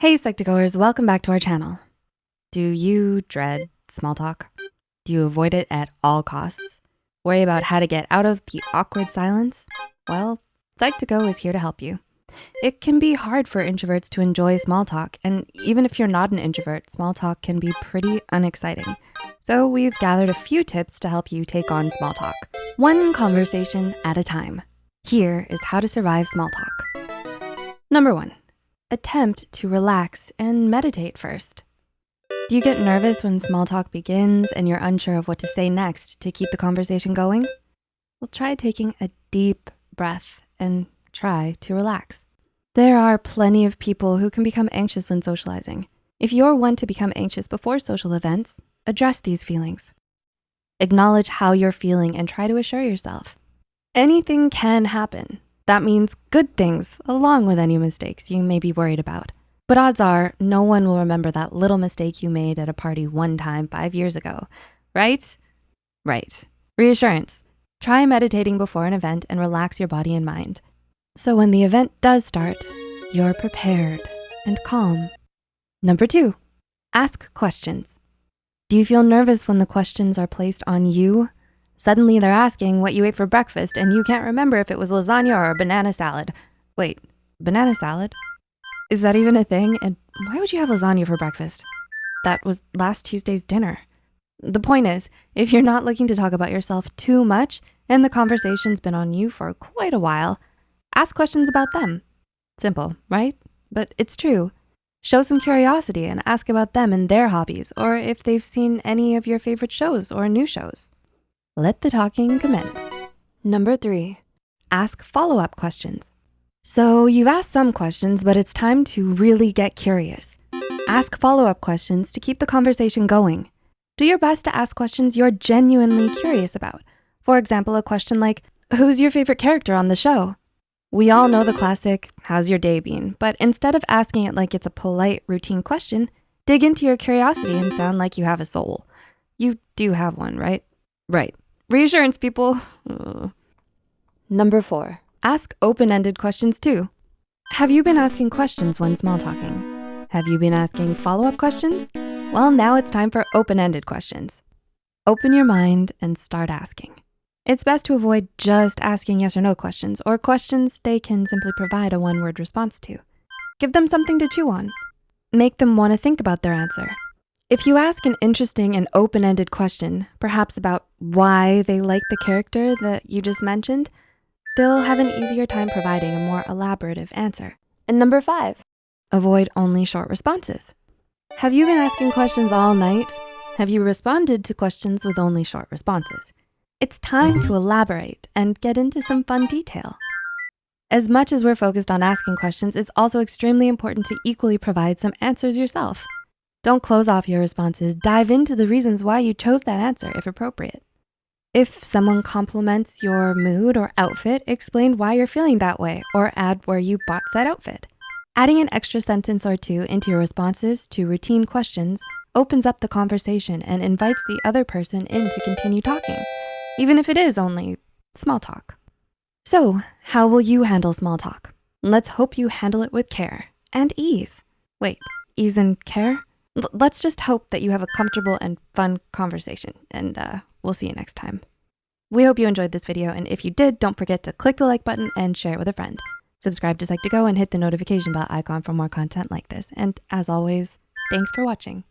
Hey Psych2Goers, welcome back to our channel. Do you dread small talk? Do you avoid it at all costs? Worry about how to get out of the awkward silence? Well, Psych2Go is here to help you. It can be hard for introverts to enjoy small talk, and even if you're not an introvert, small talk can be pretty unexciting. So we've gathered a few tips to help you take on small talk, one conversation at a time. Here is how to survive small talk. Number one, attempt to relax and meditate first. Do you get nervous when small talk begins and you're unsure of what to say next to keep the conversation going? Well, try taking a deep breath and try to relax. There are plenty of people who can become anxious when socializing. If you're one to become anxious before social events, address these feelings. Acknowledge how you're feeling and try to assure yourself. Anything can happen. That means good things along with any mistakes you may be worried about. But odds are no one will remember that little mistake you made at a party one time five years ago, right? Right. Reassurance. Try meditating before an event and relax your body and mind. So when the event does start, you're prepared and calm. Number two, ask questions. Do you feel nervous when the questions are placed on you Suddenly they're asking what you ate for breakfast and you can't remember if it was lasagna or a banana salad. Wait, banana salad? Is that even a thing? And why would you have lasagna for breakfast? That was last Tuesday's dinner. The point is, if you're not looking to talk about yourself too much and the conversation's been on you for quite a while, ask questions about them. Simple, right? But it's true. Show some curiosity and ask about them and their hobbies or if they've seen any of your favorite shows or new shows. Let the talking commence. Number three, ask follow-up questions. So you've asked some questions, but it's time to really get curious. Ask follow-up questions to keep the conversation going. Do your best to ask questions you're genuinely curious about. For example, a question like, who's your favorite character on the show? We all know the classic, how's your day been? But instead of asking it like it's a polite routine question, dig into your curiosity and sound like you have a soul. You do have one, right? Right. Reassurance, people. Number four, ask open-ended questions too. Have you been asking questions when small talking? Have you been asking follow-up questions? Well, now it's time for open-ended questions. Open your mind and start asking. It's best to avoid just asking yes or no questions or questions they can simply provide a one-word response to. Give them something to chew on. Make them wanna think about their answer. If you ask an interesting and open-ended question, perhaps about why they like the character that you just mentioned, they'll have an easier time providing a more elaborative answer. And number five, avoid only short responses. Have you been asking questions all night? Have you responded to questions with only short responses? It's time to elaborate and get into some fun detail. As much as we're focused on asking questions, it's also extremely important to equally provide some answers yourself. Don't close off your responses. Dive into the reasons why you chose that answer if appropriate. If someone compliments your mood or outfit, explain why you're feeling that way or add where you bought said outfit. Adding an extra sentence or two into your responses to routine questions opens up the conversation and invites the other person in to continue talking, even if it is only small talk. So how will you handle small talk? Let's hope you handle it with care and ease. Wait, ease and care? Let's just hope that you have a comfortable and fun conversation and uh, we'll see you next time. We hope you enjoyed this video and if you did, don't forget to click the like button and share it with a friend. Subscribe to Psych2Go and hit the notification bell icon for more content like this. And as always, thanks for watching.